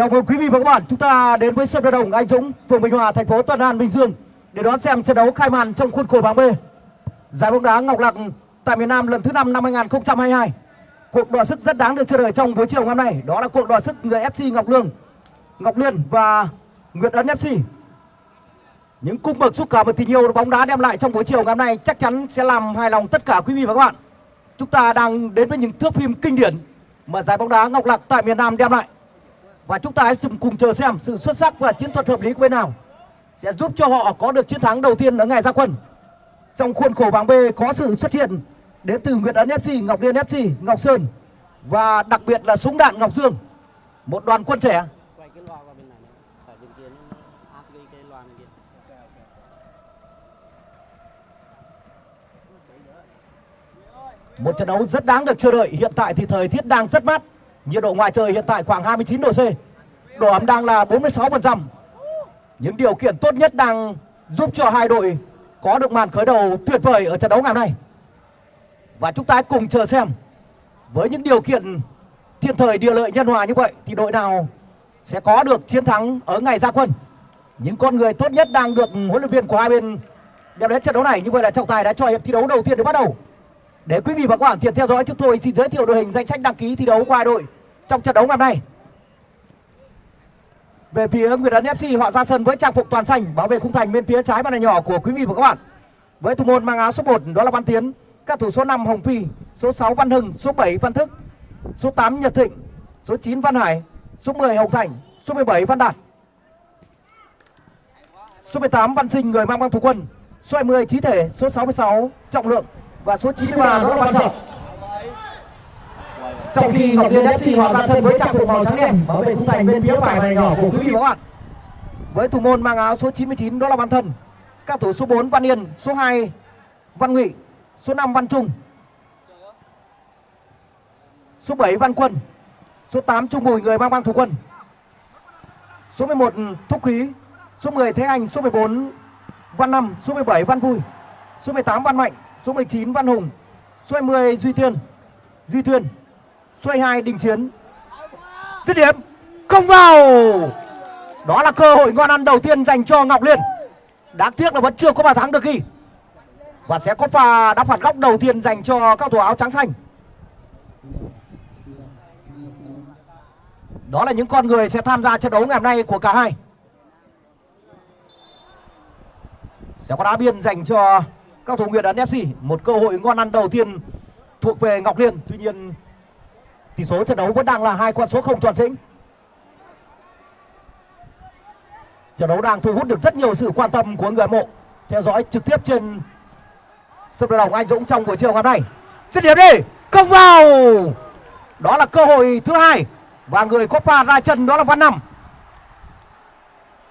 Chào mừng quý vị và các bạn, chúng ta đến với sân vận động Anh Dũng, phường Bình Hòa, thành phố Tân An, Bình Dương để đón xem trận đấu khai màn trong khuôn khổ bảng B. Giải bóng đá Ngọc Lặc tại miền Nam lần thứ 5 năm 2022. Cuộc đọ sức rất đáng được chờ đợi trong buổi chiều ngày hôm nay, đó là cuộc đọ sức giữa FC Ngọc Lương, Ngọc Liên và Nguyệt Ấn FC. Những cung bậc xúc cảm và tình yêu bóng đá đem lại trong buổi chiều ngày hôm nay chắc chắn sẽ làm hài lòng tất cả quý vị và các bạn. Chúng ta đang đến với những thước phim kinh điển mà giải bóng đá Ngọc Lặc tại miền Nam đem lại và chúng ta hãy cùng chờ xem sự xuất sắc và chiến thuật hợp lý của bên nào sẽ giúp cho họ có được chiến thắng đầu tiên ở ngày ra quân. Trong khuôn khổ bảng B có sự xuất hiện đến từ Nguyễn Ấn FC, Ngọc Liên FC, Ngọc Sơn và đặc biệt là súng đạn Ngọc Dương. Một đoàn quân trẻ Một trận đấu rất đáng được chờ đợi. Hiện tại thì thời tiết đang rất mát. Nhiệt độ ngoài trời hiện tại khoảng 29 độ C. Độ ẩm đang là 46%. Những điều kiện tốt nhất đang giúp cho hai đội có được màn khởi đầu tuyệt vời ở trận đấu ngày hôm nay. Và chúng ta hãy cùng chờ xem, với những điều kiện thiên thời địa lợi nhân hòa như vậy, thì đội nào sẽ có được chiến thắng ở ngày ra quân. Những con người tốt nhất đang được huấn luyện viên của hai bên đem đến trận đấu này. Như vậy là trọng tài đã cho hiệp thi đấu đầu tiên được bắt đầu. Để quý vị và các bạn tiện theo dõi, chúng tôi xin giới thiệu đội hình danh sách đăng ký thi đấu của hai đội trong trận đấu ngày hôm nay. Về phía Nguyễn Ấn FC họ ra sân với trang phục toàn xanh bảo vệ khung thành bên phía trái màn hình nhỏ của quý vị và các bạn. Với thủ môn mang áo số 1 đó là Văn Tiến, các thủ số 5 Hồng Phi, số 6 Văn Hưng, số 7 Văn Thức, số 8 Nhật Thịnh, số 9 Văn Hải, số 10 Hồng Thành, số 17 Văn Đạt. Số 18 Văn Sinh người mang băng thủ quân, số 20 Trí Thể, số 66 Trọng Lượng. Và số 93 đó là Văn Trọng. Trong khi Ngọc Liên FC họ ra sân với trang phục màu trắng đen bảo vệ khung thành bên phía phải này nhỏ của quý vị và các bạn. Với thủ môn mang áo số 99 đó là Văn Thân, các thủ số 4 Văn Yên, số 2 Văn Ngụy, số 5 Văn Trung, số 7 Văn Quân, số 8 Trung Bùi người mang băng thủ quân, số 11 Thúc Quý, số 10 Thế Anh, số 14 Văn Năm, số 17 Văn Vui, số 18 Văn Mạnh, số 19 Văn Hùng, số 20 Duy Thiên, Duy Thuyên, xoay hai Đình Chiến. Dứt điểm, không vào. Đó là cơ hội ngon ăn đầu tiên dành cho Ngọc Liên. Đáng tiếc là vẫn chưa có bàn thắng được ghi. Và sẽ có pha đá phạt góc đầu tiên dành cho các thủ áo trắng xanh. Đó là những con người sẽ tham gia trận đấu ngày hôm nay của cả hai. Sẽ có đá biên dành cho các thủ nguyện Ấn FC. Một cơ hội ngon ăn đầu tiên thuộc về Ngọc Liên. Tuy nhiên tỷ số trận đấu vẫn đang là hai con số không tròn chỉnh. Trận đấu đang thu hút được rất nhiều sự quan tâm của người hâm mộ theo dõi trực tiếp trên sân vận động Anh Dũng trong buổi chiều ngày hôm nay. Dứt điểm đi, công vào. Đó là cơ hội thứ hai và người có pha ra chân đó là Văn Năm.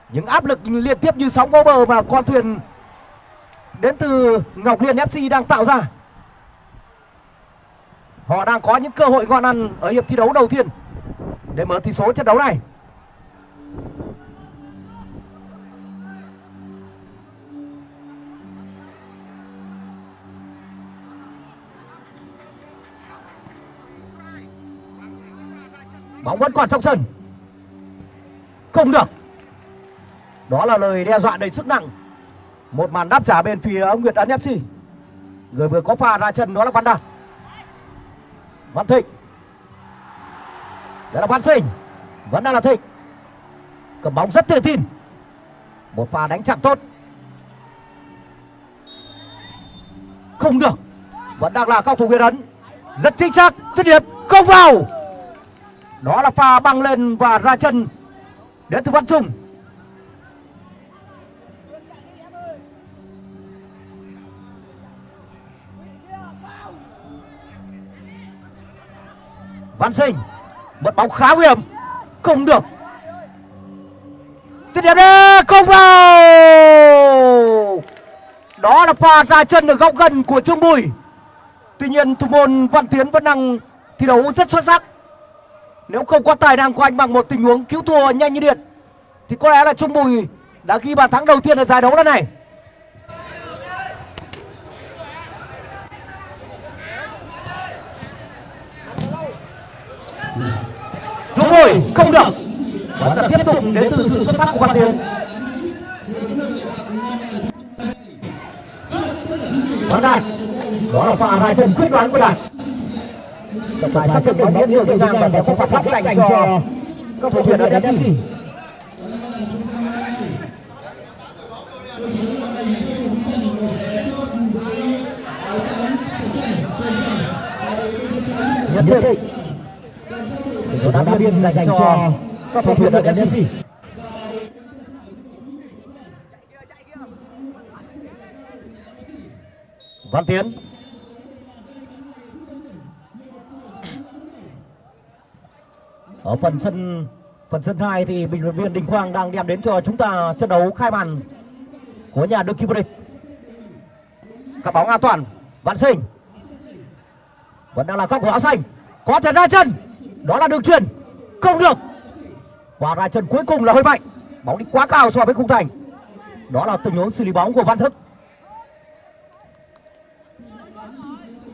Những áp lực liên tiếp như sóng vô bờ mà con thuyền đến từ Ngọc Liên FC đang tạo ra. Họ đang có những cơ hội ngon ăn ở hiệp thi đấu đầu tiên để mở tỷ số trận đấu này. Bóng vẫn còn trong sân. Không được. Đó là lời đe dọa đầy sức nặng. Một màn đáp trả bên phía Nguyệt Ấn FC. Người vừa có pha ra chân đó là Văn Đạt. Văn Thịnh. Đây là Văn Sinh, Vẫn đang là Thịnh. Cầm bóng rất tự tin. Một pha đánh chặn tốt. Không được. Vẫn đang là cao thủ Nguyễn Ấn. Rất chính xác Dứt điểm Không vào. Đó là pha băng lên và ra chân Đến từ Văn Trung. Văn Sinh, một bóng khá nguy hiểm. Không được. Dứt điểm đấy không vào. Đó là pha ra chân ở góc gần của Trương Bùi. Tuy nhiên, thủ môn Văn Tiến vẫn đang thi đấu rất xuất sắc. Nếu không có tài năng của anh bằng một tình huống cứu thua nhanh như điện, thì có lẽ là Trung Bùi đã ghi bàn thắng đầu tiên ở giải đấu lần này. Trung không được. Và sẽ tiếp tục đến từ sự xuất sắc của Văn Tiến Văn Đạt đó là pha hai chân quyết đoán của Đạt trọng tài sắp xếp biết nhiều Việt Nam và sẽ có phạt góc dành cho các thủ viên ở FC nhất định số đá biên dành cho các thủ viên ở FC Văn Tiến. Ở phần sân phần sân 2 thì bình luận viên Đình Quang đang đem đến cho chúng ta trận đấu khai màn của nhà đương kim vô địch. Các bóng an toàn Văn Sinh. Vẫn đang là góc của áo xanh. Có thể ra chân đó là đường truyền. Không được. Và ra chân cuối cùng là hơi mạnh. Bóng đi quá cao so với khung thành. Đó là tình huống xử lý bóng của Văn Thức.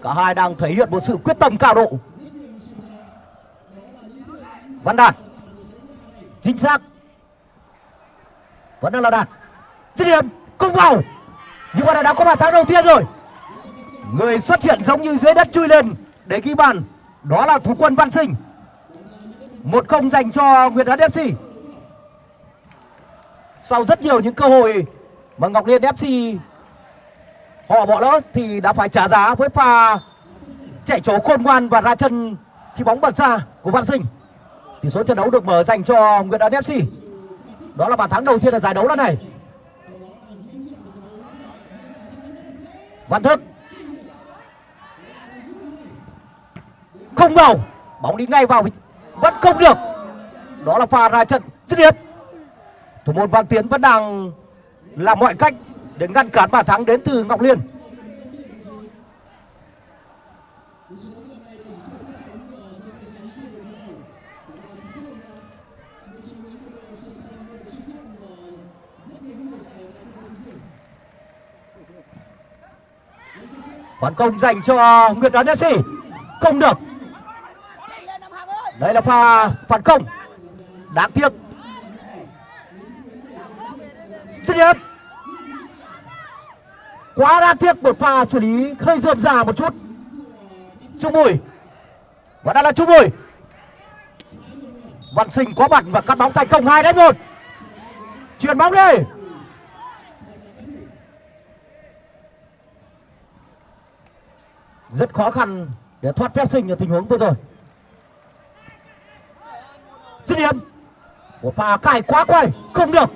Cả hai đang thể hiện một sự quyết tâm cao độ. Văn Đạt. Chính xác. Vẫn đang là Đạt. Dứt điểm. Không vào. Nhưng mà đã có bàn thắng đầu tiên rồi. Người xuất hiện giống như dưới đất chui lên để ghi bàn. Đó là thủ quân Văn Sinh một không dành cho Nguyệt Hân FC sau rất nhiều những cơ hội mà Ngọc Liên FC họ bỏ lỡ thì đã phải trả giá với pha chạy chỗ khôn ngoan và ra chân khi bóng bật ra của Văn Sinh. Tỷ số trận đấu được mở dành cho Nguyệt Hân FC đó là bàn thắng đầu tiên ở giải đấu lần này. Văn Thức. Không vào. Bóng đi ngay vào vẫn không được. Đó là pha ra trận dứt điểm. Thủ môn Văn Tiến vẫn đang làm mọi cách để ngăn cản bàn thắng đến từ Ngọc Liên. Phản công dành cho Nguyệt Ấn FC không được đây là pha phản công. Đáng tiếc. Rất điểm. Quá đáng tiếc một pha xử lý hơi rườm già một chút. Trung bùi và đây là trung bùi văn sinh có mặt và cắt bóng thành công hai đánh 1 chuyển bóng đi. Rất khó khăn để thoát phép sinh ở tình huống vừa rồi dứt điểm. Một pha cài quá quay. Không được.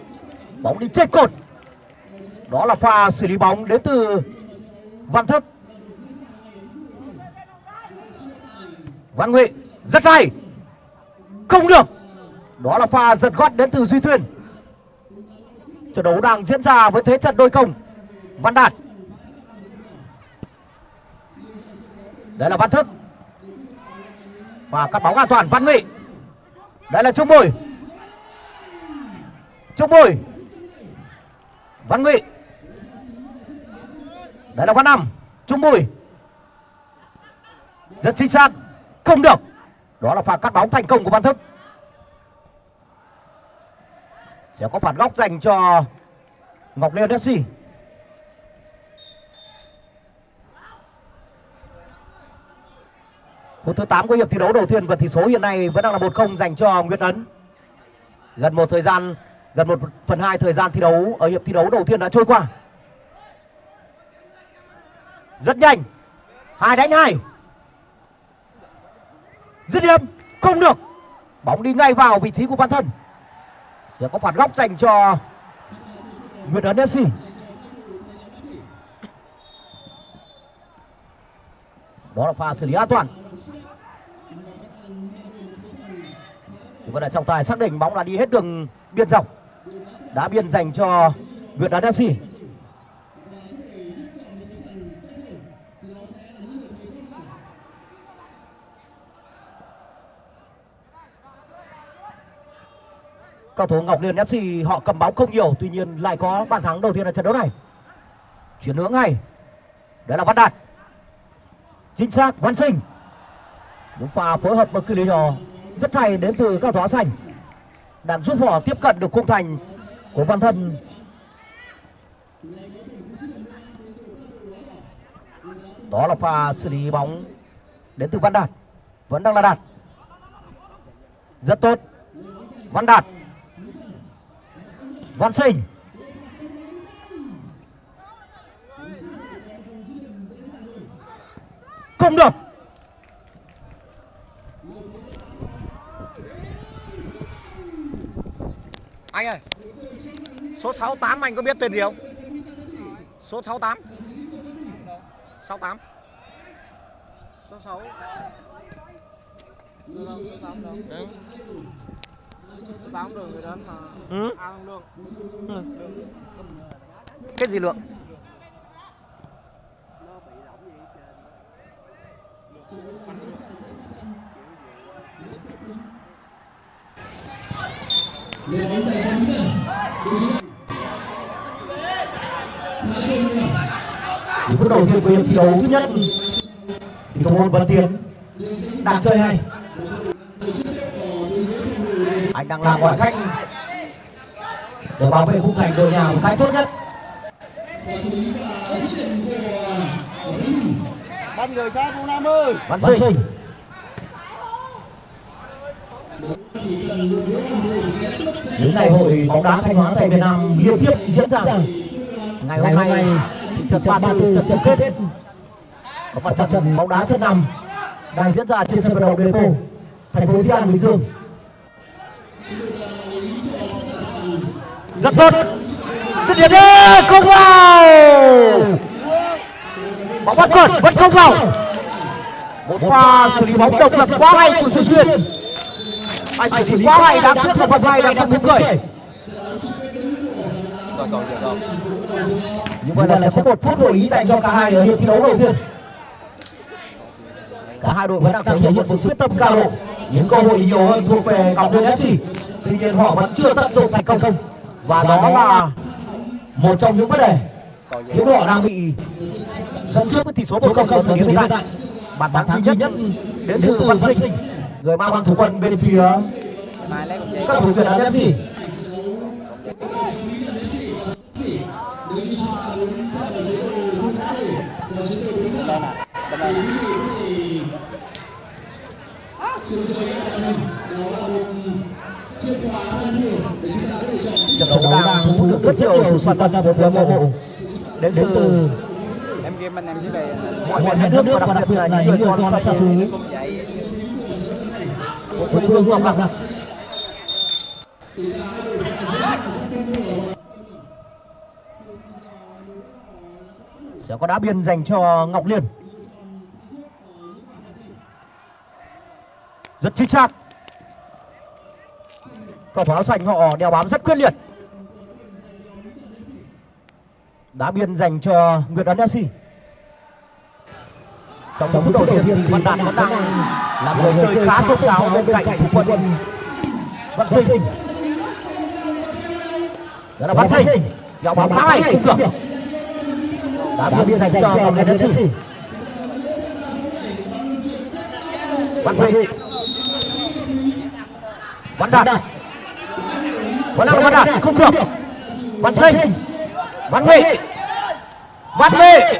Bóng đi trên cột. Đó là pha xử lý bóng đến từ văn thức. Văn huệ rất hay không được. Đó là pha giật gót đến từ duy thuyền. Trận đấu đang diễn ra với thế trận đôi công văn đạt. Đây là văn thức. Và cắt bóng an toàn. Văn nghị đây là trung bùi trung bùi văn ngụy. Đây là văn năm trung bùi rất chính xác. Không được. Đó là pha cắt bóng thành công của văn thức. Sẽ có phạt góc dành cho ngọc liên fc phút thứ 8 của hiệp thi đấu đầu tiên và tỷ số hiện nay vẫn đang là 1-0 dành cho Nguyễn Ấn. Gần một thời gian, gần một phần hai thời gian thi đấu ở hiệp thi đấu đầu tiên đã trôi qua. Rất nhanh. Hai đánh hai. Dứt điểm không được. Bóng đi ngay vào vị trí của Văn Thân. Sẽ có phạt góc dành cho Nguyễn Ấn FC. Đó là pha xử lý an toàn. Chúng ta là trọng tài xác định bóng đã đi hết đường biên dọc đá biên dành cho Việt Nam FC cầu thủ Ngọc Liên FC họ cầm bóng không nhiều, tuy nhiên lại có bàn thắng đầu tiên ở trận đấu này. Chuyển hướng ngay. Đấy là Văn Đạt chính xác, Văn Sinh. Những pha phối hợp và cự ly nhỏ, rất hay đến từ các Thó xanh. Đang giúp họ tiếp cận được khung thành của Văn Thân. Đó là pha xử lý bóng đến từ Văn Đạt. Vẫn đang là Đạt. Rất tốt. Văn Đạt. Văn Sinh. Không được. Anh ơi số 68 anh có biết tên gì không? Số 68 68 số 6 số 8 đâu ừ. số 8 đường người đến phút đầu tiên của thi đấu thứ nhất thì thủ môn Văn Tiến đang chơi hay. Anh đang làm mọi cách để bảo vệ khung thành đội nhà một cách tốt nhất. Bắt người sát Vũ Nam ơi. Văn Sinh. Những ngày hội bóng đá Thanh Hóa tại Việt Nam liên tiếp diễn ra. Ngày hôm nay trận 34 trận chung kết. Có mặt trận bóng đá sân nằm đang diễn ra trên sân vận động Depo thành phố Di An Bình Dương. Rất tốt. Dứt điểm đi không vào bóng bắt cột, vẫn không vào. Một pha xử lý bóng độc lập quá hay của Duy Duyên anh xử lý quá hay đã cướp được phần hai đang không thú cười như vậy là sẽ có một phút hội ý dành cho cả hai ở hiệp thi đấu đầu tiên. Cả hai đội vẫn đang thể hiện một sự quyết tâm cao độ. Những cơ hội nhiều hơn thuộc về cặp đôi fc tuy nhiên họ vẫn chưa tận dụng thành công không. Và đó là một trong những vấn đề. Khiến họ đang bị dẫn trước với tỷ số một không ở thời điểm hiện tại. Bàn thắng duy nhất đến từ văn sinh. Người mang băng thủ quân bên phía các thủ việt nam fc trận đấu đang thu hút rất nhiều sự quan tâm của người hâm mộ đến từ game anh em dưới đây mọi người đất nước và đặc biệt là những người con xa xứ một phương hương Ngọc Lạc. Sẽ có đá biên dành cho Ngọc Liên. Rất chính xác. Cầu thủ áo xanh họ đeo bám rất quyết liệt. Đá biên dành cho Nguyệt Ấn Si trong phút đầu tiên thì Văn Đạt vẫn đang là người chơi khá sốt sáo bên cạnh thủ quân. Văn Sinh. Đó là Văn Sinh. Dạo bóng khá hay không được. Đá biên dành cho Ngọc Liên FC Văn Huệ Văn Đạt. Vẫn là Văn Đạt. Không được. Văn Sinh. Văn Huệ Văn Huệ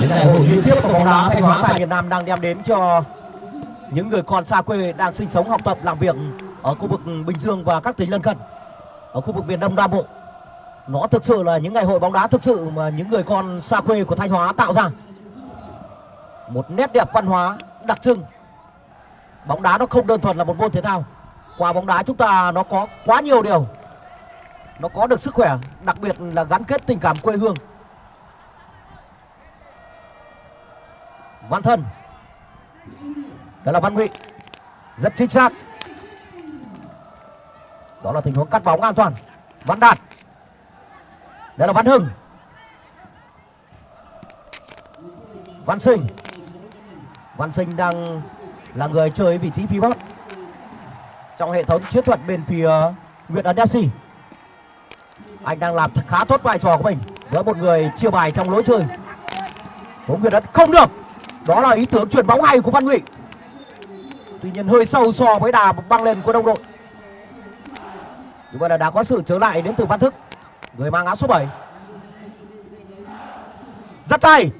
những ngày hội liên tiếp của bóng đá Thanh Hóa tại Việt Nam đang đem đến cho những người còn xa quê đang sinh sống học tập làm việc ở khu vực Bình Dương và các tỉnh lân cận ở khu vực miền Đông Nam Bộ. Nó thực sự là những ngày hội bóng đá thực sự mà những người con xa quê của Thanh Hóa tạo ra. Một nét đẹp văn hóa đặc trưng. Bóng đá nó không đơn thuần là một môn thể thao. Qua bóng đá chúng ta nó có quá nhiều điều. Nó có được sức khỏe, đặc biệt là gắn kết tình cảm quê hương. Văn Thân. Đó là Văn Ngụy. Rất chính xác. Đó là tình huống cắt bóng an toàn. Văn Đạt. Đây là Văn Hưng. Văn Sinh. Văn Sinh đang là người chơi vị trí pivot trong hệ thống chiến thuật bên phía Nguyễn Ấn FC. Anh đang làm khá tốt vai trò của mình với một người chia bài trong lối chơi. Bóng Nguyễn Ấn không được. Đó là ý tưởng chuyển bóng hay của Văn Ngụy. Tuy nhiên hơi sâu so với đà băng lên của đồng đội. Như vậy là đã có sự trở lại đến từ Văn Thức. Người mang áo số 7 Rất hay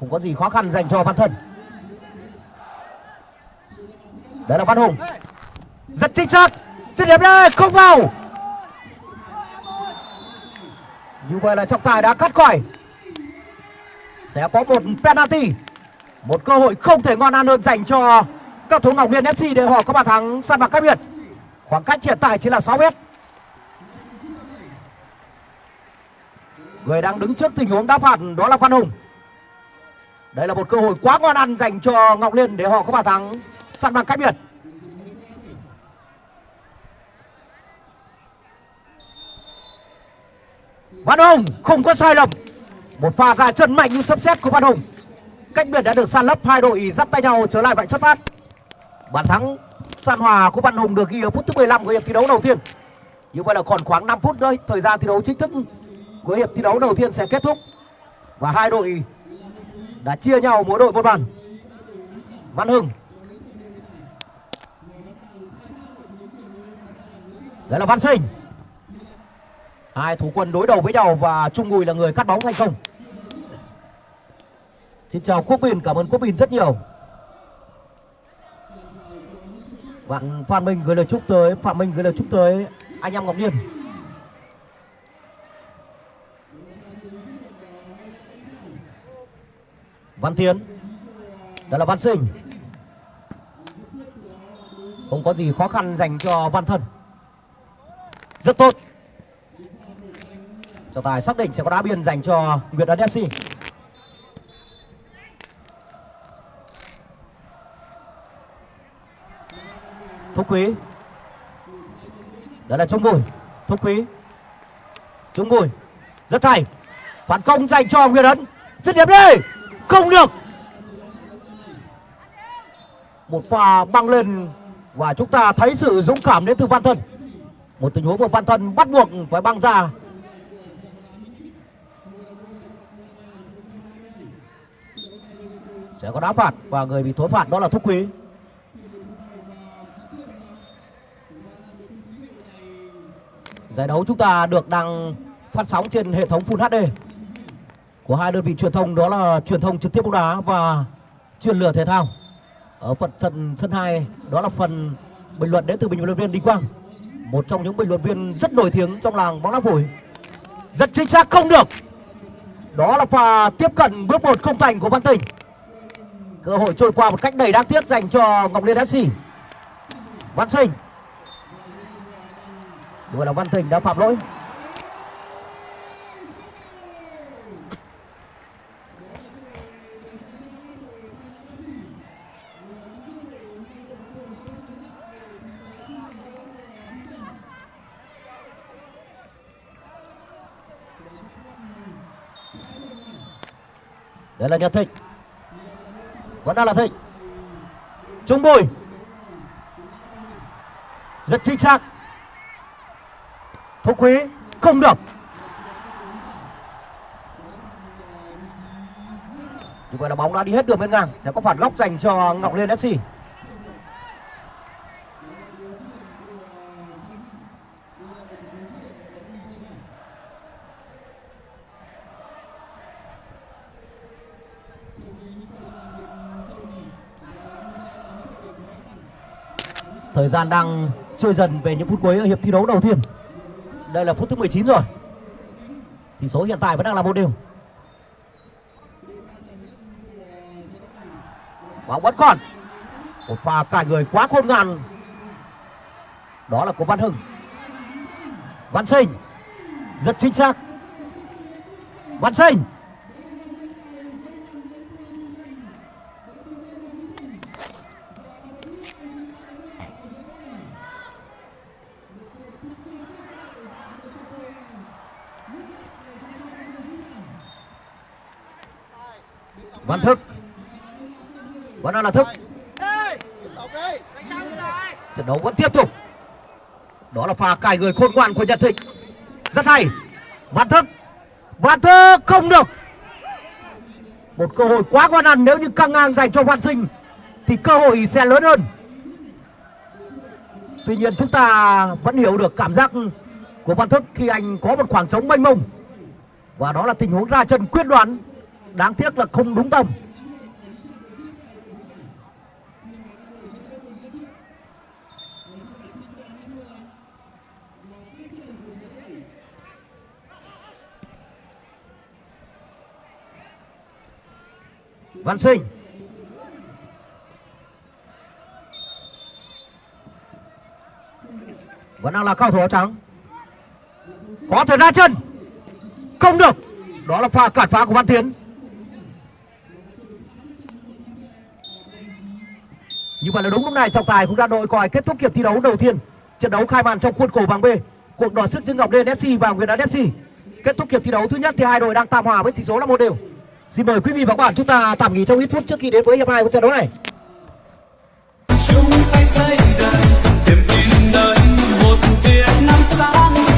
Không có gì khó khăn dành cho Văn Thân. Đấy là Văn Hùng. Rất chính xác. Dứt điểm đây, không vào. Như vậy là trọng tài đã cắt còi. Sẽ có một penalty Một cơ hội không thể ngon ăn hơn dành cho các thủ Ngọc Liên FC để họ có bàn thắng săn bằng cách biệt. Khoảng cách hiện tại chỉ là 6 mét. Người đang đứng trước tình huống đá phạt đó là Phan Hùng. Đây là một cơ hội quá ngon ăn dành cho Ngọc Liên để họ có bàn thắng săn bằng cách biệt. Văn Hùng không có sai lầm. Một pha gà chân mạnh như sấm sét của Văn Hùng. Cách biệt đã được san lấp hai đội dắt tay nhau trở lại vạch xuất phát. Bàn thắng san hòa của Văn Hùng được ghi ở phút thứ 15 của hiệp thi đấu đầu tiên. Như vậy là còn khoảng 5 phút nữa thời gian thi đấu chính thức của hiệp thi đấu đầu tiên sẽ kết thúc. Và hai đội đã chia nhau mỗi đội một bàn. Văn Hưng. Đây là Văn Sinh. Hai thủ quân đối đầu với nhau và Trung Bùi là người cắt bóng thành công. Xin chào Quốc Bình, cảm ơn Quốc Bình rất nhiều. Bạn Phan Minh gửi lời chúc tới Phạm Minh gửi lời chúc tới anh em Ngọc Nhiên. Văn Tiến. Đó là Văn Sinh. Không có gì khó khăn dành cho Văn Thân. Rất tốt. Trọng tài xác định sẽ có đá biên dành cho Nguyệt Ấn FC. Thúc Quý. Đó là Trung Bùi. Thúc Quý. Trung Bùi. Rất hay. Phản công dành cho Nguyễn Ấn. Dứt điểm đi. Không được. Một pha băng lên Và chúng ta thấy sự dũng cảm đến từ Văn Thân. Một tình huống của Văn Thân bắt buộc phải băng ra. Sẽ có đá phạt Và người bị thối phạt đó là Thúc Quý. Giải đấu chúng ta được đăng phát sóng trên hệ thống Full HD của hai đơn vị truyền thông đó là truyền thông trực tiếp bóng đá và truyền lửa thể thao. Ở phần sân sân 2 đó là phần bình luận đến từ bình luận viên Đinh Quang, một trong những bình luận viên rất nổi tiếng trong làng bóng đá phổi. Rất chính xác không được. Đó là pha tiếp cận bước một không thành của Văn Tình. Cơ hội trôi qua một cách đầy đáng tiếc dành cho Ngọc Liên FC. Văn Sinh Vậy là Văn Thịnh đã phạm lỗi. Đây là Nhật Thịnh. Vẫn đang là Thịnh. Trung Bùi. Rất chính xác. Thúc Quý không được. Như vậy là bóng đã đi hết đường bên ngang. Sẽ có phản góc dành cho Ngọc Liên FC Thời gian đang trôi dần về những phút cuối ở hiệp thi đấu đầu tiên. Đây là phút thứ 19 rồi. Tỷ số hiện tại vẫn đang là một đều. Bóng vẫn còn. Một pha cài người quá khôn ngoan. Đó là của Văn Hưng. Văn Sinh. Rất chính xác. Văn Sinh. Văn Thức. Vẫn đang là Thức? Trận đấu vẫn tiếp tục. Đó là pha cài người khôn ngoan của Nhật Thịnh. Rất hay. Văn Thức. Văn Thức không được. Một cơ hội quá quan ăn nếu như căng ngang dành cho Văn Sinh, Thì cơ hội sẽ lớn hơn. Tuy nhiên chúng ta vẫn hiểu được cảm giác của Văn Thức khi anh có một khoảng trống mênh mông. Và đó là tình huống ra chân quyết đoán Đáng tiếc là không đúng tầm Văn Sinh. Vẫn đang là cao thủ áo trắng. Có thể ra chân. Không được. Đó là pha cản phá của Văn Tiến. Như vậy là đúng lúc này, trọng tài cũng đã đội còi kết thúc hiệp thi đấu đầu tiên. Trận đấu khai màn trong khuôn khổ bảng B. Cuộc đỏ sức giữa Ngọc Liên FC và Nguyễn Đán FC. Kết thúc hiệp thi đấu thứ nhất thì hai đội đang tạm hòa với tỷ số là một đều. Xin mời quý vị và các bạn chúng ta tạm nghỉ trong ít phút trước khi đến với hiệp hai của trận đấu này. chung tay xây đời niềm tin đời một Việt Nam sáng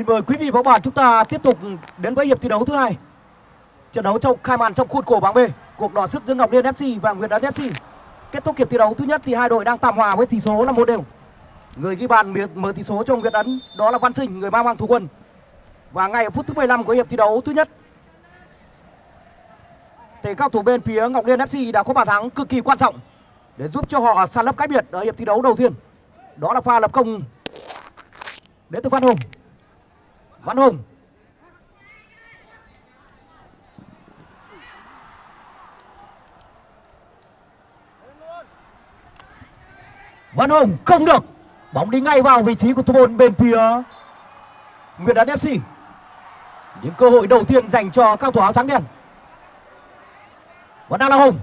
Xin mời quý vị và các bạn chúng ta tiếp tục đến với hiệp thi đấu thứ hai. Trận đấu trong khai màn trong khuôn khổ bảng B, cuộc đọ sức giữa Ngọc Liên FC và Nguyệt Đán FC. Kết thúc hiệp thi đấu thứ nhất thì hai đội đang tạm hòa với tỷ số là một đều. Người ghi bàn mở- mở tỷ số cho Nguyệt Ấn đó là Văn Sinh, người mang mang thủ quân. Và ngay ở phút thứ 15 của hiệp thi đấu thứ nhất thì cao thủ bên phía Ngọc Liên FC đã có bàn thắng cực kỳ quan trọng để giúp cho họ săn lấp cách biệt ở hiệp thi đấu đầu tiên. Đó là pha lập công đến từ Văn Hùng. Văn Hùng. Văn Hùng không được. Bóng đi ngay vào vị trí của thủ môn bên phía Nguyễn Đán FC những cơ hội đầu tiên dành cho các thủ áo trắng đen. Vẫn đang là Hùng.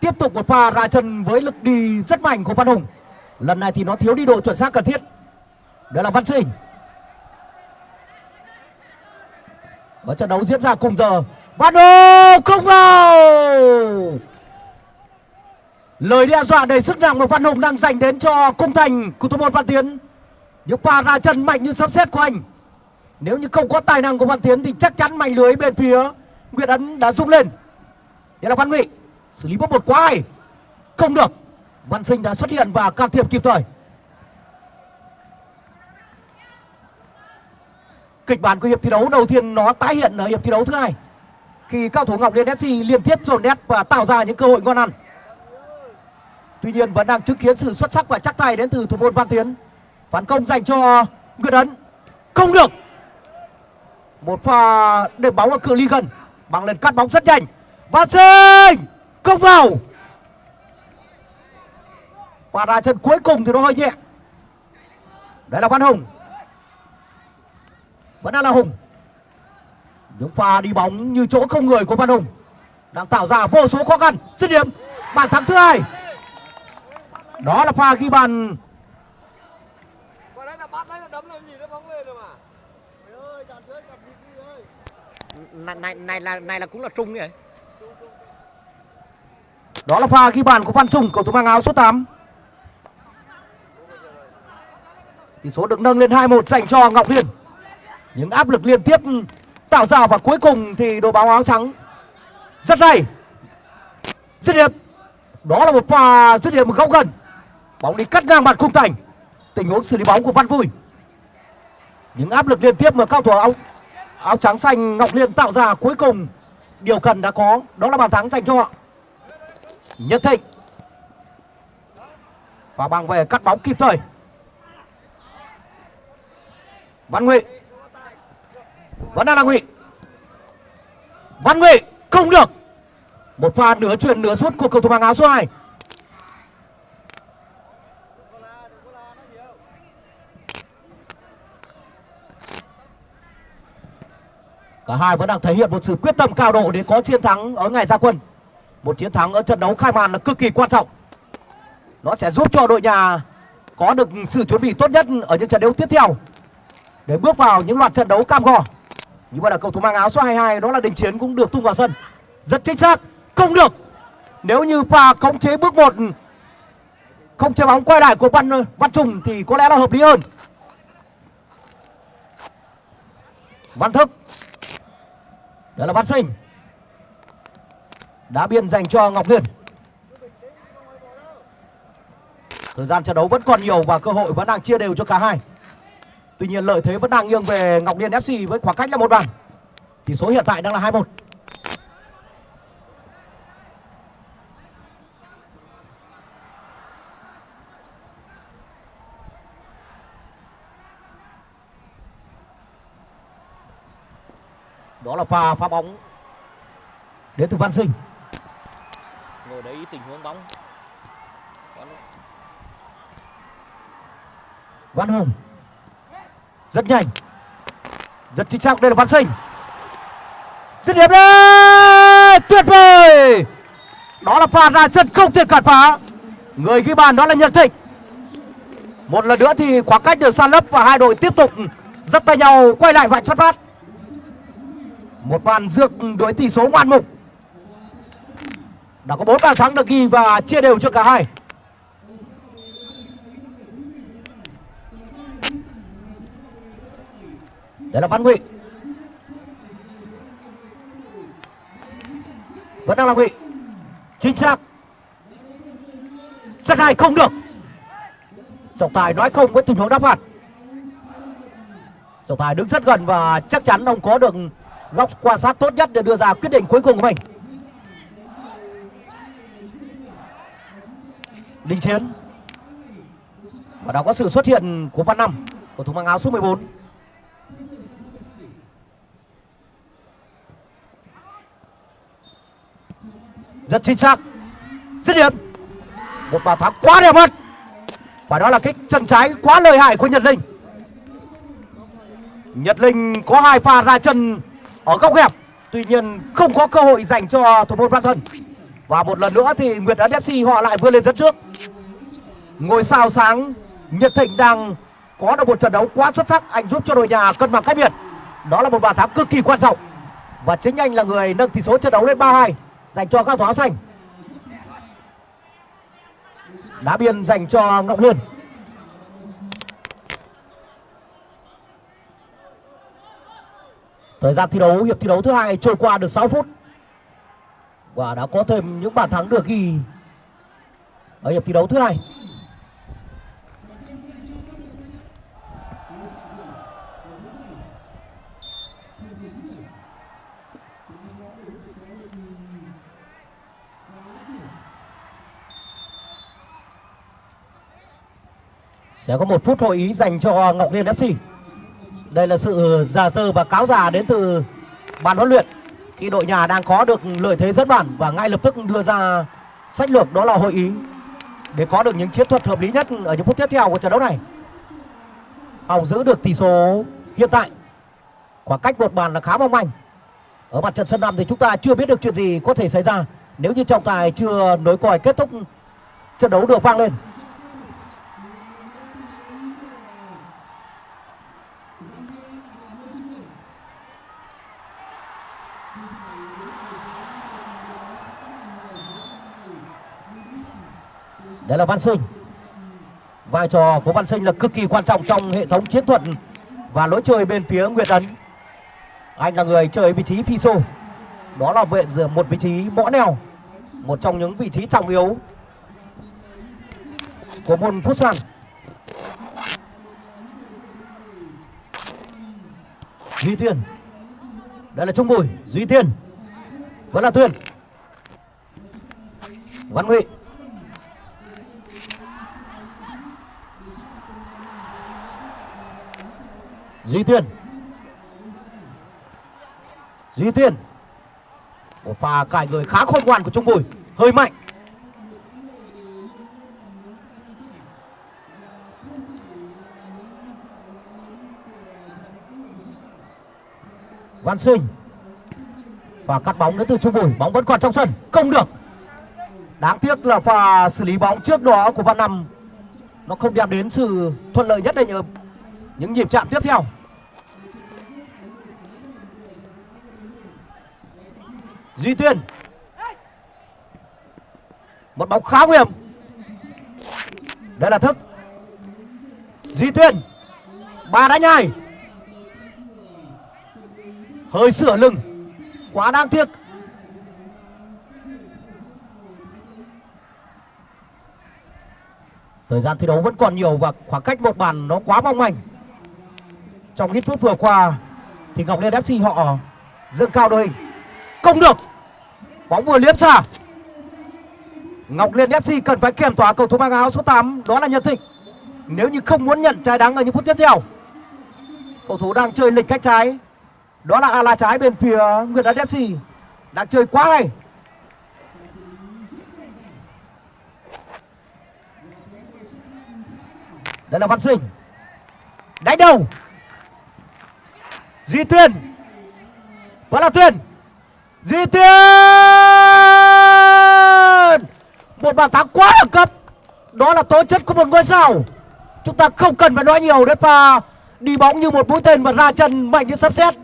Tiếp tục một pha ra chân với lực đi rất mạnh của Văn Hùng. Lần này thì nó thiếu đi độ chuẩn xác cần thiết. Đó là Văn Sinh. Và trận đấu diễn ra cùng giờ. Văn Hồ không vào. Lời đe dọa đầy sức nặng mà Văn Hùng đang dành đến cho cung thành. Của thủ môn Văn Tiến. Những pha ra chân mạnh như sấm xếp của anh, nếu như không có tài năng của Văn Tiến thì chắc chắn mảnh lưới bên phía Nguyễn Ấn đã rung lên. Đây là Văn Ngụy xử lý bóng một quá hay? Không được. Văn Sinh đã xuất hiện và can thiệp kịp thời. Kịch bản của hiệp thi đấu đầu tiên nó tái hiện ở hiệp thi đấu thứ hai. Khi cao thủ Ngọc Liên FC liên tiếp dồn nét và tạo ra những cơ hội ngon ăn. Tuy nhiên vẫn đang chứng kiến sự xuất sắc và chắc tay đến từ thủ môn Văn Tiến. Phản công dành cho Nguyễn Ấn. Không được. Một pha đệm bóng ở cự ly gần. Bằng lần cắt bóng rất nhanh. Văn Sinh không vào. Và ra chân cuối cùng thì nó hơi nhẹ. Đấy là Văn Hùng vẫn đang là Hùng. Những pha đi bóng như chỗ không người của Văn Hùng đang tạo ra vô số khó khăn. Dứt điểm bàn thắng thứ hai. Đó là pha ghi bàn. Này này này là này là cũng là trung vậy đó là pha ghi bàn của Văn Trung cầu thủ mang áo số 8 tỷ số được nâng lên 2-1 dành cho Ngọc Liên những áp lực liên tiếp tạo ra và cuối cùng thì đội bóng áo trắng rất hay. Dứt điểm. Đó là một pha dứt điểm góc gần. Bóng đi cắt ngang mặt khung thành. Tình huống xử lý bóng của Văn Vui. Những áp lực liên tiếp mà cao thủ áo áo trắng xanh Ngọc Liên tạo ra cuối cùng. Điều cần đã có, đó là bàn thắng dành cho họ. Nhất Thịnh. Và bằng về cắt bóng kịp thời. Văn nguyện vẫn đang là Ngụy Văn Ngụy, không được một pha nửa chuyền nửa sút của cầu thủ mang áo số 2 Cả hai vẫn đang thể hiện một sự quyết tâm cao độ để có chiến thắng ở ngày ra quân. Một chiến thắng ở trận đấu khai màn là cực kỳ quan trọng. Nó sẽ giúp cho đội nhà có được sự chuẩn bị tốt nhất ở những trận đấu tiếp theo để bước vào những loạt trận đấu cam go. Như vậy là cầu thủ mang áo số 22 đó là Đình Chiến cũng được tung vào sân. Rất chính xác, không được. Nếu như pha khống chế bước một không chơi bóng quay lại của Văn Văn Trùng thì có lẽ là hợp lý hơn. Văn Thức đó là Văn Sinh Đá biên dành cho Ngọc Liên Thời gian trận đấu vẫn còn nhiều và cơ hội vẫn đang chia đều cho cả hai Tuy nhiên lợi thế vẫn đang nghiêng về Ngọc Liên FC với khoảng cách là một bàn Tỷ số hiện tại đang là 2-1 Đó là pha phá bóng Đến từ Văn Sinh. Ngồi đấy tình huống bóng. Văn Hùng rất nhanh. Rất chính xác, đây là Văn Sinh Dứt điểm đấy Tuyệt vời! Đó là pha ra chân không thể cản phá. Người ghi bàn đó là Nhật Thịnh. Một lần nữa thì khoảng cách được san lấp Và hai đội tiếp tục dắt tay nhau Quay lại vạch xuất phát Một bàn dược đối tỷ số ngoan mục. Đã có bốn bàn thắng được ghi Và chia đều cho cả hai. Đấy là văn ngụy vẫn đang là ngụy chính xác. Rất hay, không được. Trọng tài nói không với tình huống đá phạt. Trọng tài đứng rất gần và chắc chắn ông có được góc quan sát tốt nhất để đưa ra quyết định cuối cùng của mình. Đình Chiến. Và đã có sự xuất hiện của Văn Năm, Cầu thủ mang áo số 14 Rất chính xác. Dứt điểm. Một bàn thắng quá đẹp mắt Và đó là kích chân trái quá lợi hại của Nhật Linh. Nhật Linh có hai pha ra chân ở góc hẹp. Tuy nhiên không có cơ hội dành cho thủ môn Văn Thân Và một lần nữa thì Nguyệt Ấn FC họ lại vươn lên dẫn trước. Ngôi sao sáng, Nhật Thịnh đang có được một trận đấu quá xuất sắc. Anh giúp cho đội nhà cân bằng cách biệt. Đó là một bàn thắng cực kỳ quan trọng. Và chính anh là người nâng tỷ số trận đấu lên 3-2 Dành cho các thỏ áo xanh. Đá biên dành cho Ngọc Liên. Thời gian thi đấu, hiệp thi đấu thứ hai trôi qua được 6 phút. Và đã có thêm những bàn thắng được ghi Ở hiệp thi đấu thứ hai. Sẽ có một phút hội ý dành cho Ngọc Liên FC Đây là sự giả sơ và cáo già đến từ ban huấn luyện. Khi đội nhà đang có được lợi thế rất bản Và ngay lập tức đưa ra sách lược, đó là hội ý. Để có được những chiến thuật hợp lý nhất ở những phút tiếp theo của trận đấu này. Hồng giữ được tỷ số hiện tại. Khoảng cách một bàn là khá mong manh. Ở mặt trận sân năm thì chúng ta chưa biết được chuyện gì có thể xảy ra. Nếu như trọng tài chưa nối còi kết thúc trận đấu được vang lên đấy là Văn Sinh. Vai trò của Văn Sinh là cực kỳ quan trọng trong hệ thống chiến thuật Và lối chơi bên phía Nguyệt Ấn. Anh là người chơi vị trí Piso. Đó là vệ một vị trí mõ neo, Một trong những vị trí trọng yếu Của môn Futsal Duy Tuyên Đây là Trung Bùi, Duy Tiên. Vẫn là Tuyên. Văn Ngụy Duy Tuyên Duy Tuyên Một pha cài người khá khôn ngoan của Trung Bùi. Hơi mạnh. Văn Sinh. Và cắt bóng đến từ Trung Bùi. Bóng vẫn còn trong sân. Không được. Đáng tiếc là pha xử lý bóng trước đó của Văn Năm, Nó không đem đến sự thuận lợi nhất định ở những nhịp chạm tiếp theo. Duy Tuyên. Một bóng khá nguy hiểm. Đây là thức. Duy Tuyên. Ba đánh hai Hơi sửa lưng. Quá đáng tiếc. Thời gian thi đấu vẫn còn nhiều và khoảng cách một bàn nó quá mong manh. Trong ít phút vừa qua, Thì Ngọc Liên FC họ dâng cao đội hình. Không được. Bóng vừa liếm xa. Ngọc Liên FC cần phải kiểm tỏa cầu thủ mang áo số 8 Đó là Nhật Thịnh. Nếu như không muốn nhận trái đắng ở những phút tiếp theo, Cầu thủ đang chơi lịch cách trái. Đó là ala trái bên phía Nguyệt Đất FC Đang chơi quá hay. Đây là Văn Sinh. Đánh đầu. Duy Tuyên. Vẫn là Tuyên. Duy Tuyên. Một bàn thắng quá đẳng cấp. Đó là tố chất của một ngôi sao. Chúng ta không cần phải nói nhiều đến pha. Đi bóng như một mũi tên mà ra chân mạnh như sắp xét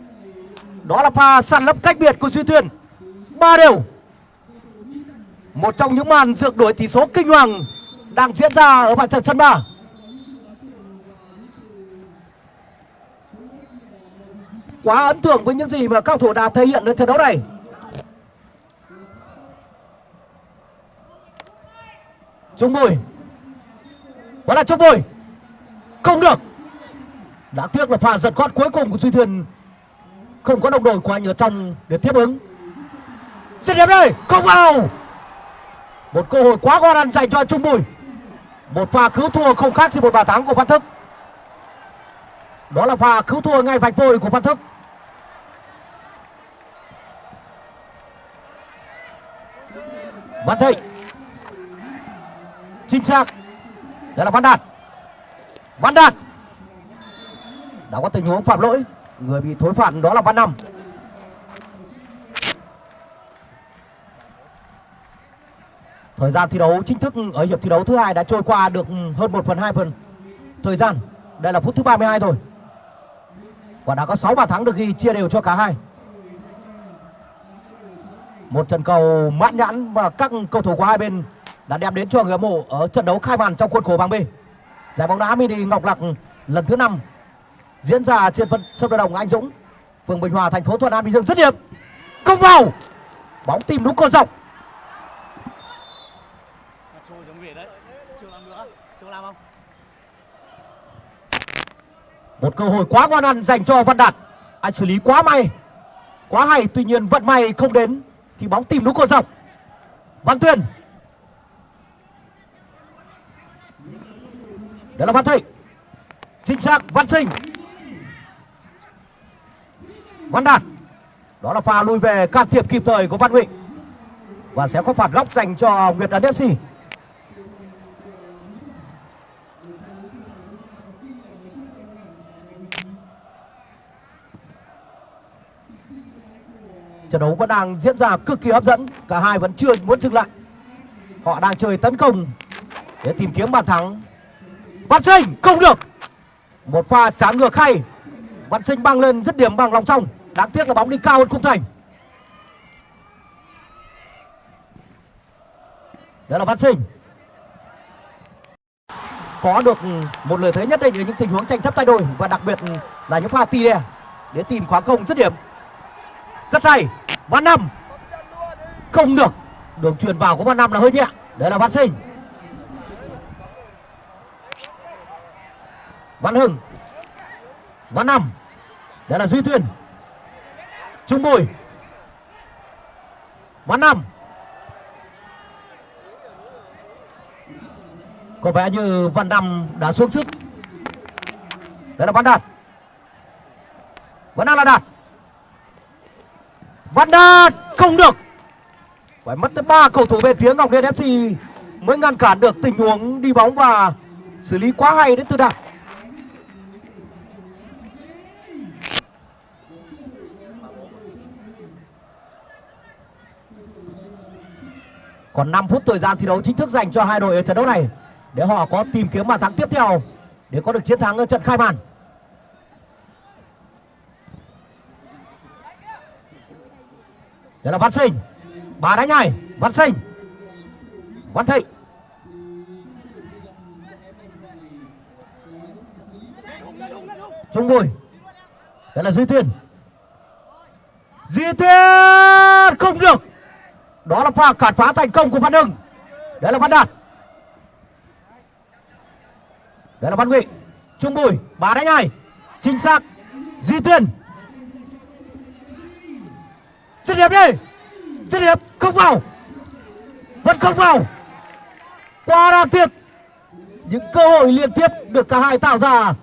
Đó là pha săn lấp cách biệt của Duy Tuyên. Ba đều. Một trong những màn dược đổi tỷ số kinh hoàng Đang diễn ra ở mặt trận sân ba. Quá ấn tượng với những gì mà các thủ đã thể hiện ở trận đấu này. Trung Bùi. Vẫn là Trung Bùi. Không được. Đáng tiếc là pha giật gót cuối cùng của Duy Thuyền Không có đồng đội của anh ở trong để tiếp ứng. Dứt điểm đây. Không vào. Một cơ hội quá ngon ăn dành cho Trung Bùi. Một pha cứu thua không khác gì một bàn thắng của Văn Thức. Đó là pha cứu thua ngay vạch vôi của Văn Thức. Văn Thịnh. Chính xác đây là văn đạt. Văn đạt. Đã có tình huống phạm lỗi. Người bị thối phạt đó là văn năm thời gian thi đấu chính thức, ở hiệp thi đấu thứ hai đã trôi qua được hơn 1 phần 2 phần thời gian. Đây là phút thứ 32 thôi và đã có 6 bàn thắng được ghi chia đều cho cả hai một trận cầu mãn nhãn và các cầu thủ của hai bên đã đem đến cho người hâm mộ ở trận đấu khai màn trong khuôn khổ bảng B. Giải bóng đá mini Ngọc Lặc lần thứ 5 diễn ra trên sân sân vận động Anh Dũng, phường Bình Hòa, thành phố Thuận An, Bình Dương rất điểm. Công vào. Bóng tìm đúng cột dọc. Một cơ hội quá ngon ăn dành cho Văn Đạt. Anh xử lý quá may. Quá hay, tuy nhiên vận may không đến thì bóng tìm đúng cột dọc. Văn Tuyền đó là văn thịnh chính xác văn sinh văn đạt đó là pha lui về can thiệp kịp thời của văn Huỳnh và sẽ có phạt góc dành cho nguyệt ấn fc trận đấu vẫn đang diễn ra cực kỳ hấp dẫn. Cả hai vẫn chưa muốn dừng lại. Họ đang chơi tấn công để tìm kiếm bàn thắng. Văn Sinh, không được. Một pha trả ngược hay. Văn Sinh băng lên dứt điểm bằng lòng trong Đáng tiếc là bóng đi cao hơn khung thành. Đó là Văn Sinh. Có được một lợi thế nhất định ở những tình huống tranh chấp tay đôi Và đặc biệt là những pha tì đè Để tìm khóa công dứt điểm. Rất hay. Văn Năm. Không được. Đường truyền vào của Văn Năm là hơi nhẹ. Đấy là Văn Sinh. Văn Hưng. Văn Năm. Đây là Duy thuyền Trung Bùi. Văn Năm. Có vẻ như Văn Năm đã xuống sức. Đây là Văn Đạt. Vẫn đang là Đạt. Văn Đạt không được Phải mất tới ba cầu thủ bên phía Ngọc Liên FC Mới ngăn cản được tình huống đi bóng và xử lý quá hay đến từ Đạt Còn 5 phút thời gian thi đấu chính thức dành cho hai đội ở trận đấu này để họ có tìm kiếm bàn thắng tiếp theo để có được chiến thắng ở trận khai màn. Đây là Văn Sinh. Bà đánh nhảy, Văn Sinh. Văn Thịnh. Trung Bùi. Đây là Duy Tuyên. Duy Tuyên không được. Đó là pha cản phá thành công của Văn Hưng. Đấy là Văn Đạt. Đấy là Văn nghị, Trung Bùi, bà đánh hai. Chính xác. Duy Tuyên. Dứt điểm đi. Dứt điểm không vào. Vẫn không vào. Quá đáng tiếc. Những cơ hội liên tiếp được cả hai tạo ra.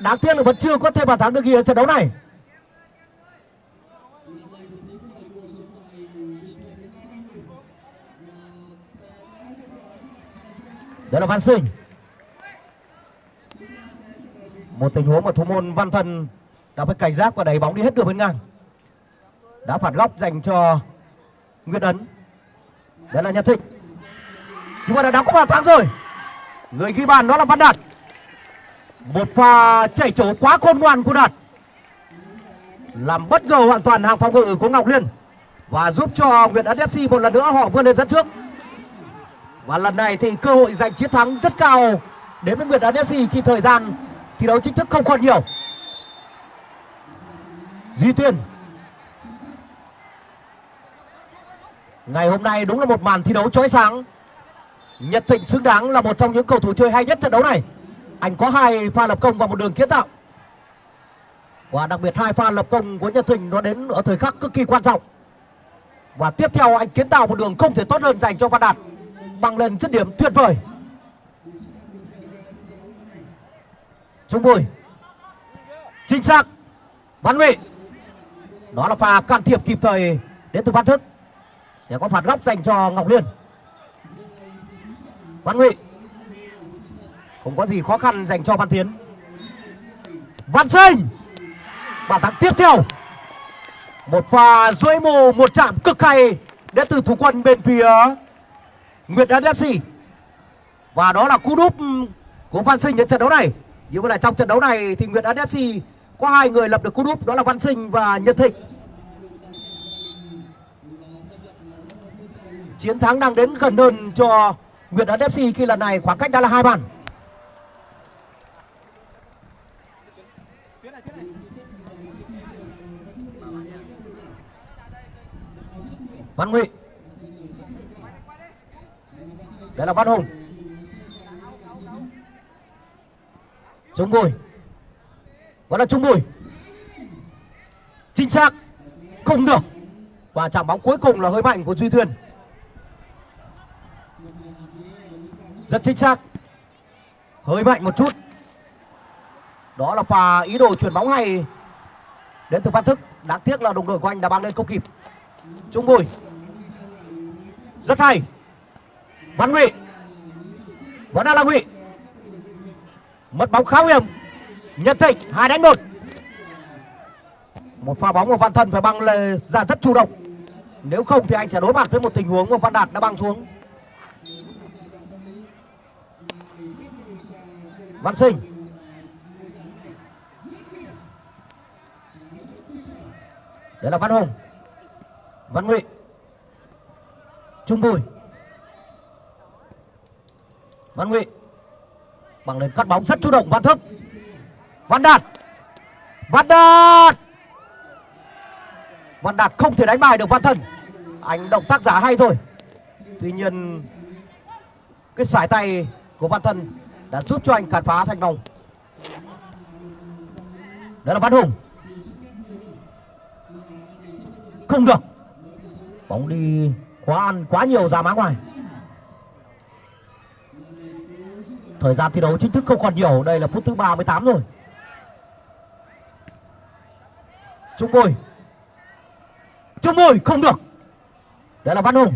Đáng tiếc là vẫn chưa có thêm bàn thắng được ghi ở trận đấu này. Đây là Văn Sinh Một tình huống mà thủ môn Văn Thần đã phải cảnh giác và đẩy bóng đi hết đường bên ngang đã phạt góc dành cho Nguyễn Ấn. Đây là Nhật Thịnh. Nhưng mà đã đóng có bàn thắng rồi. Người ghi bàn đó là Văn Đạt. Một pha chạy trổ quá khôn ngoan của Đạt. Làm bất ngờ hoàn toàn hàng phòng ngự của Ngọc Liên. Và giúp cho Nguyễn Ấn FC một lần nữa họ vươn lên dẫn trước. Và lần này thì cơ hội giành chiến thắng rất cao. Đến với Nguyễn Ấn FC khi thời gian thi đấu chính thức không còn nhiều. Duy Tuyên Ngày hôm nay đúng là một màn thi đấu chói sáng. Nhật Thịnh xứng đáng là một trong những cầu thủ chơi hay nhất trận đấu này. Anh có hai pha lập công và một đường kiến tạo. Và đặc biệt hai pha lập công của Nhật Thịnh nó đến ở thời khắc cực kỳ quan trọng. Và tiếp theo anh kiến tạo một đường không thể tốt hơn dành cho Văn Đạt Bằng lên dứt điểm tuyệt vời. Trung Bùi. Chính xác. Văn Ngụy Đó là pha can thiệp kịp thời đến từ Văn Thức. Sẽ có phạt góc dành cho Ngọc Liên. Văn Ngụy Không có gì khó khăn dành cho Văn Tiến Văn Sinh. Bàn thắng tiếp theo. Một pha duỗi mù, một chạm cực hay Đến từ thủ quân bên phía Nguyệt Đan FC Và đó là cú đúp của Văn Sinh đến trận đấu này. Như vậy là trong trận đấu này thì Nguyệt Đan FC có hai người lập được cú đúp, đó là Văn Sinh và Nhật Thịnh. Chiến thắng đang đến gần hơn cho Việt Ấn FC khi lần này khoảng cách đã là hai bàn. Văn Huy. Đây là Văn Hùng. Trung Bùi. Vẫn là Trung Bùi. Chính xác Không được. Và chạm bóng cuối cùng là hơi mạnh của Duy Thuyền. Rất chính xác. Hơi mạnh một chút. Đó là pha ý đồ chuyển bóng hay Đến từ Văn Thức. Đáng tiếc là đồng đội của anh đã băng lên không kịp. Trung Bùi. Rất hay. Văn Ngụy. Vẫn đang là Ngụy. Mất bóng khá nguy hiểm. Nhật thịnh, hai đánh một. Một pha bóng của văn thân phải băng lên, ra rất chủ động. Nếu không thì anh sẽ đối mặt với một tình huống mà văn đạt đã băng xuống. Văn sinh. Đấy là văn hùng. Văn ngụy. Trung bùi. Văn ngụy. Bằng lên cắt bóng, rất chủ động, văn thức. Văn đạt. Văn đạt. Văn đạt không thể đánh bài được, văn thân. Anh động tác giả hay thôi. Tuy nhiên, cái sải tay của văn thân đã giúp cho anh cản phá thành công. Đó là văn hùng. Không được. Bóng đi quá ăn quá nhiều ra má ngoài. Thời gian thi đấu chính thức không còn nhiều. Đây là phút thứ 38 rồi. Trung bồi. Trung bồi không được. Đây là Văn Hùng.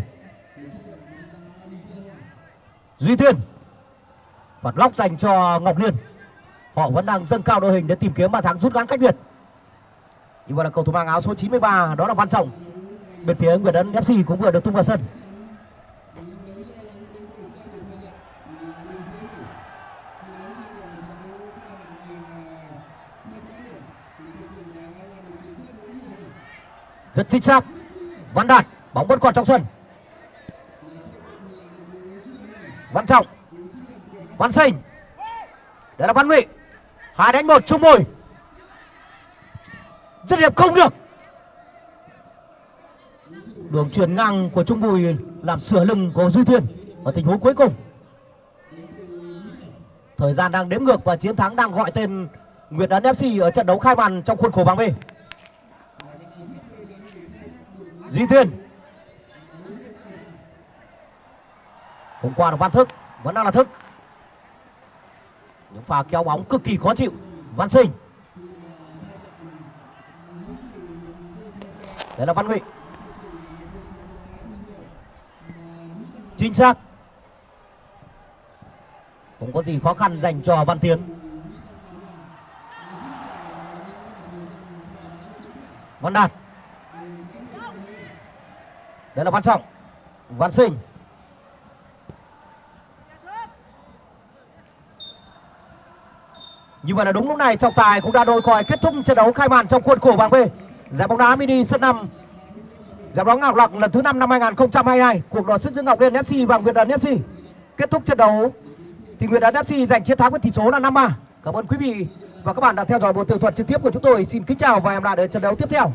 Duy Tuyên. Phạt góc dành cho Ngọc Liên. Họ vẫn đang dâng cao đội hình để tìm kiếm bàn thắng rút ngắn cách biệt. Như vậy là cầu thủ mang áo số 93 Đó là Văn Trọng. Bên phía Nguyễn Ấn FC cũng vừa được tung vào sân. Rất chính xác, văn đạt, bóng vẫn còn trong sân. Văn trọng văn sinh đây là văn ngụy. Hai đánh một, chung mồi rất đẹp không được. Đường truyền ngang của trung bùi làm sửa lưng của duy thiên ở tình huống cuối cùng. Thời gian đang đếm ngược và chiến thắng đang gọi tên Nguyệt Ấn FC ở trận đấu khai màn trong khuôn khổ bảng B. Duy Thiên. Hôm qua là Văn Thức, Vẫn đang là Thức. Những pha kéo bóng cực kỳ khó chịu. Văn Sinh. Đây là Văn Ngụy Chính xác. Không có gì khó khăn dành cho Văn Tiến. Văn Đạt. Đây là Văn Trọng. Văn Sinh. Như vậy là đúng lúc này, trọng tài cũng đã đôi còi kết thúc trận đấu khai màn trong khuôn khổ bảng B. Giải bóng đá mini sân năm. Giải bóng Ngọc Lặc lần thứ 5 năm 2022 cuộc đọ sức giữa Ngọc Liên FC và Nguyệt Ấn FC kết thúc trận đấu, thì Nguyệt Ấn FC giành chiến thắng với tỷ số là 5-3 cảm ơn quý vị và các bạn đã theo dõi buổi tường thuật trực tiếp của chúng tôi. Xin kính chào và hẹn gặp lại ở trận đấu tiếp theo.